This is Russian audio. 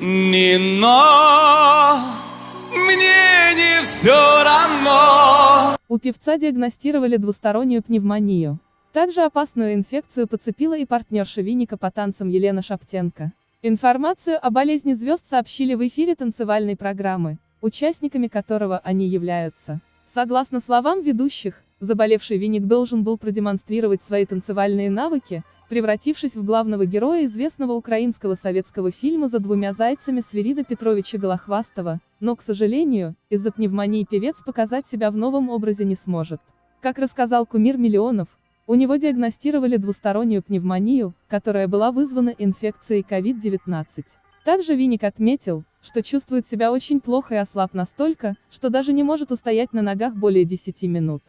Не но, мне не все равно. У певца диагностировали двустороннюю пневмонию. Также опасную инфекцию подцепила и партнерша Виника по танцам Елена Шаптенко. Информацию о болезни звезд сообщили в эфире танцевальной программы, участниками которого они являются. Согласно словам ведущих, заболевший Виник должен был продемонстрировать свои танцевальные навыки, превратившись в главного героя известного украинского советского фильма «За двумя зайцами» Свирида Петровича Голохвастова, но, к сожалению, из-за пневмонии певец показать себя в новом образе не сможет. Как рассказал кумир миллионов, у него диагностировали двустороннюю пневмонию, которая была вызвана инфекцией COVID-19. Также Виник отметил, что чувствует себя очень плохо и ослаб настолько, что даже не может устоять на ногах более 10 минут.